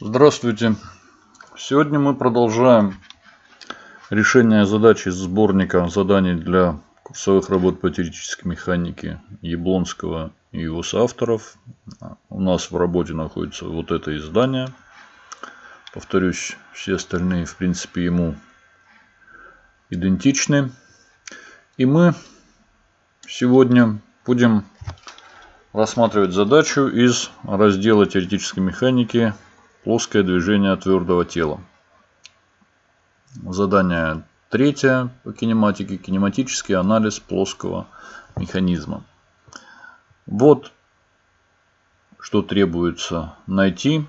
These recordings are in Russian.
Здравствуйте! Сегодня мы продолжаем решение задачи из сборника заданий для курсовых работ по теоретической механике Яблонского и его соавторов. У нас в работе находится вот это издание. Повторюсь, все остальные в принципе ему идентичны. И мы сегодня будем рассматривать задачу из раздела теоретической механики Плоское движение твердого тела. Задание третье по кинематике. Кинематический анализ плоского механизма. Вот что требуется найти.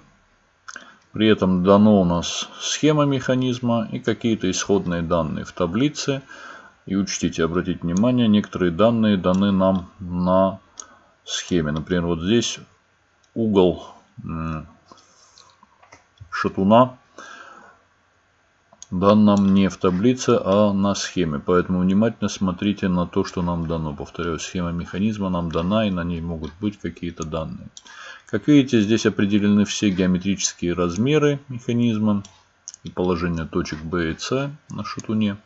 При этом дано у нас схема механизма и какие-то исходные данные в таблице. И учтите, обратите внимание, некоторые данные даны нам на схеме. Например, вот здесь угол шатуна дан нам не в таблице, а на схеме. Поэтому внимательно смотрите на то, что нам дано. Повторяю, схема механизма нам дана, и на ней могут быть какие-то данные. Как видите, здесь определены все геометрические размеры механизма и положение точек B и C на шатуне.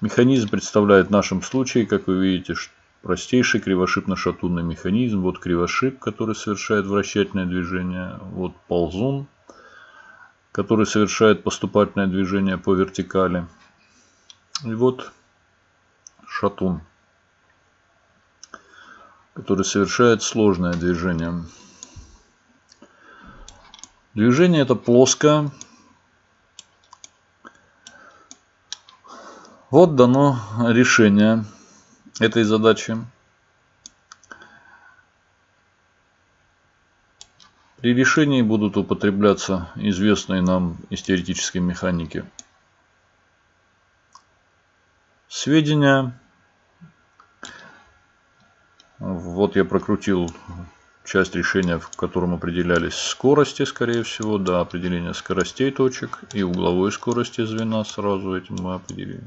Механизм представляет в нашем случае, как вы видите, простейший кривошипно-шатунный механизм. Вот кривошип, который совершает вращательное движение. Вот ползун, который совершает поступательное движение по вертикали. И вот шатун, который совершает сложное движение. Движение это плоское. Вот дано решение этой задачи. При решении будут употребляться известные нам из теоретической механики сведения. Вот я прокрутил часть решения, в котором определялись скорости, скорее всего, да, определение скоростей точек и угловой скорости звена сразу этим мы определили.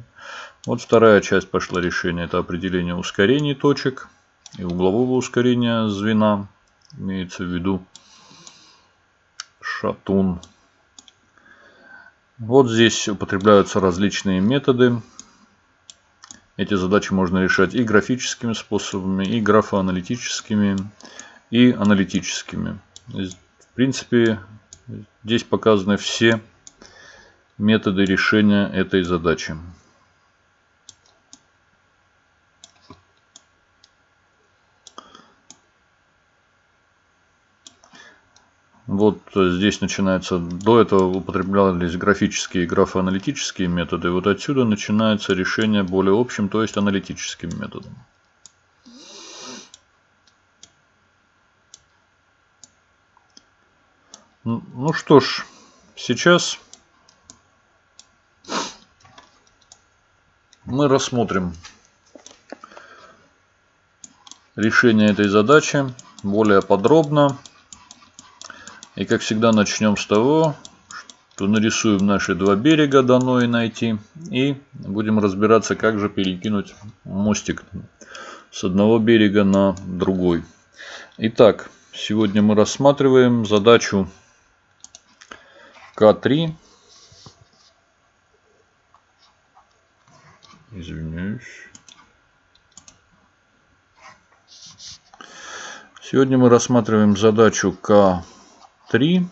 Вот вторая часть пошла решения, это определение ускорений точек и углового ускорения звена, имеется в виду шатун. Вот здесь употребляются различные методы. Эти задачи можно решать и графическими способами, и графоаналитическими, и аналитическими. В принципе, здесь показаны все методы решения этой задачи. Вот здесь начинается, до этого употреблялись графические и графоаналитические методы. Вот отсюда начинается решение более общим, то есть аналитическим методом. Ну что ж, сейчас мы рассмотрим решение этой задачи более подробно. И как всегда начнем с того, что нарисуем наши два берега дано и найти. И будем разбираться, как же перекинуть мостик с одного берега на другой. Итак, сегодня мы рассматриваем задачу К3. Извиняюсь. Сегодня мы рассматриваем задачу К 3.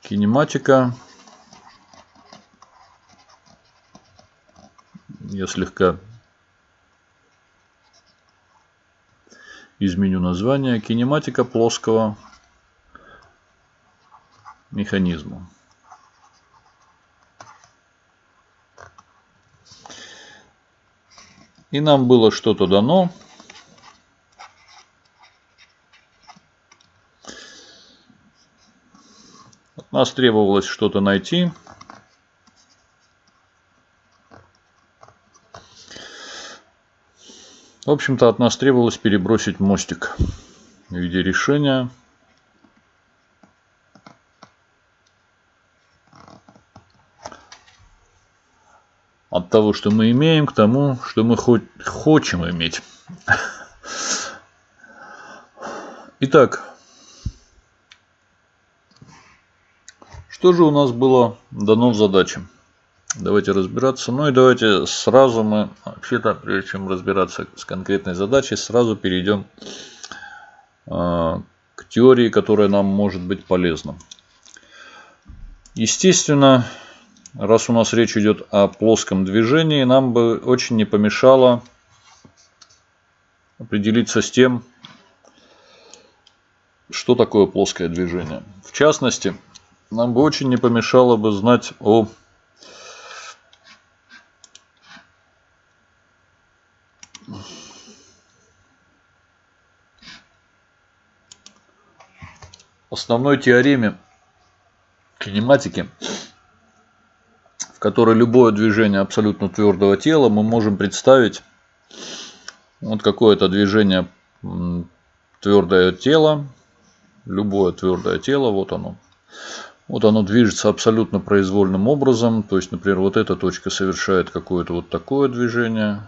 Кинематика. Я слегка изменю название. Кинематика плоского механизма. И нам было что-то дано. Нас требовалось что-то найти. В общем-то, от нас требовалось перебросить мостик в виде решения. От того, что мы имеем, к тому, что мы хоть хочем иметь. Итак, Что же у нас было дано в задаче? Давайте разбираться. Ну и давайте сразу мы, вообще-то, прежде чем разбираться с конкретной задачей, сразу перейдем э, к теории, которая нам может быть полезна. Естественно, раз у нас речь идет о плоском движении, нам бы очень не помешало определиться с тем, что такое плоское движение. В частности, нам бы очень не помешало бы знать о основной теореме кинематики, в которой любое движение абсолютно твердого тела мы можем представить вот какое-то движение твердое тело, любое твердое тело, вот оно. Вот оно движется абсолютно произвольным образом. То есть, например, вот эта точка совершает какое-то вот такое движение.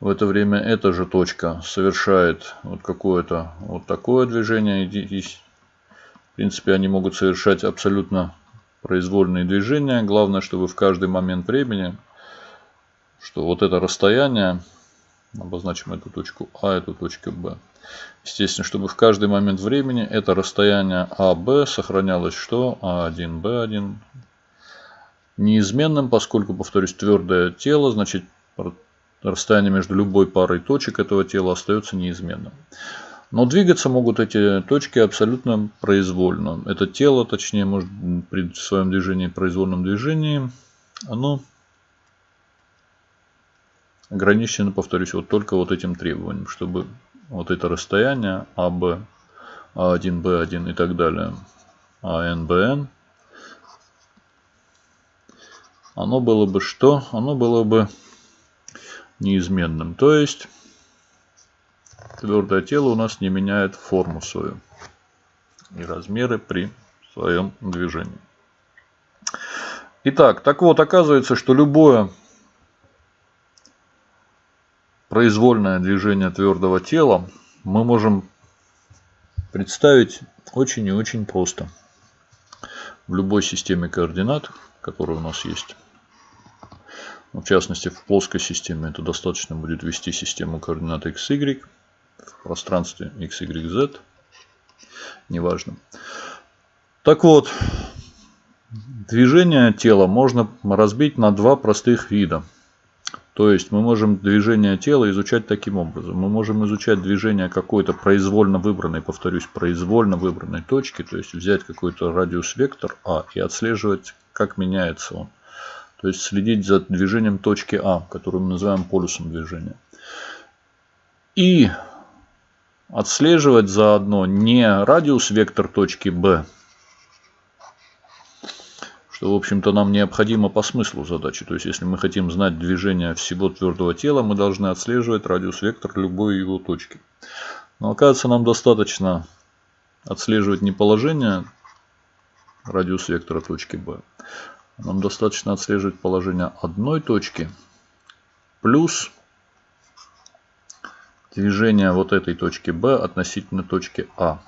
В это время эта же точка совершает вот какое-то вот такое движение. И, в принципе, они могут совершать абсолютно произвольные движения. Главное, чтобы в каждый момент времени, что вот это расстояние, обозначим эту точку А, эту точку Б. Естественно, чтобы в каждый момент времени это расстояние АБ сохранялось что? А1, Б1 неизменным, поскольку, повторюсь, твердое тело, значит расстояние между любой парой точек этого тела остается неизменным. Но двигаться могут эти точки абсолютно произвольно. Это тело, точнее, может при своем движении, произвольном движении, оно ограничено, повторюсь, вот только вот этим требованием, чтобы вот это расстояние АБ, А1, Б1 и так далее, АН, БН, оно было бы что? Оно было бы неизменным. То есть твердое тело у нас не меняет форму свою и размеры при своем движении. Итак, так вот, оказывается, что любое произвольное движение твердого тела мы можем представить очень и очень просто. В любой системе координат, которая у нас есть. В частности, в плоской системе это достаточно будет ввести систему координат x, y в пространстве x, y, z. Неважно. Так вот, движение тела можно разбить на два простых вида – то есть мы можем движение тела изучать таким образом. Мы можем изучать движение какой-то произвольно выбранной, повторюсь, произвольно выбранной точки. То есть взять какой-то радиус-вектор А и отслеживать, как меняется он. То есть следить за движением точки А, которую мы называем полюсом движения. И отслеживать заодно не радиус-вектор точки Б, что, в общем-то, нам необходимо по смыслу задачи. То есть, если мы хотим знать движение всего твердого тела, мы должны отслеживать радиус-вектор любой его точки. Но, оказывается, нам достаточно отслеживать не положение радиус-вектора точки B. Нам достаточно отслеживать положение одной точки плюс движение вот этой точки B относительно точки А.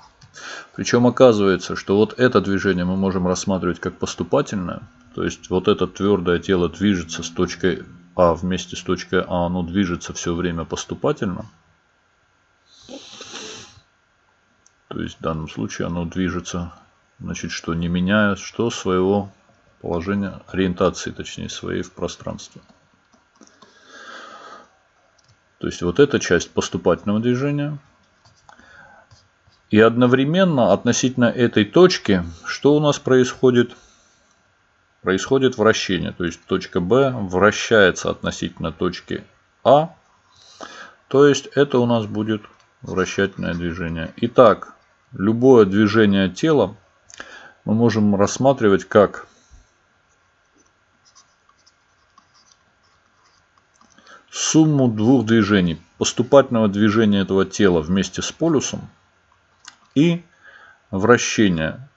Причем оказывается, что вот это движение мы можем рассматривать как поступательное. То есть вот это твердое тело движется с точкой А вместе с точкой А, оно движется все время поступательно. То есть в данном случае оно движется, значит, что не меняя что своего положения, ориентации, точнее, своей в пространстве. То есть вот эта часть поступательного движения – и одновременно относительно этой точки, что у нас происходит? Происходит вращение. То есть точка B вращается относительно точки А. То есть это у нас будет вращательное движение. Итак, любое движение тела мы можем рассматривать как сумму двух движений. Поступательного движения этого тела вместе с полюсом – и вращение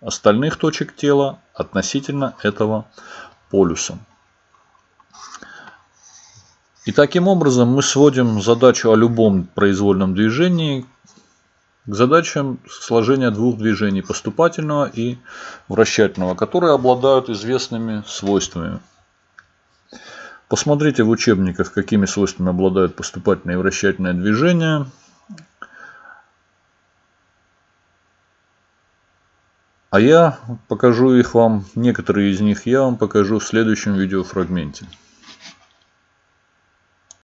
остальных точек тела относительно этого полюса. И таким образом мы сводим задачу о любом произвольном движении к задачам сложения двух движений поступательного и вращательного, которые обладают известными свойствами. Посмотрите в учебниках, какими свойствами обладают поступательное и вращательное движение. А я покажу их вам, некоторые из них я вам покажу в следующем видеофрагменте.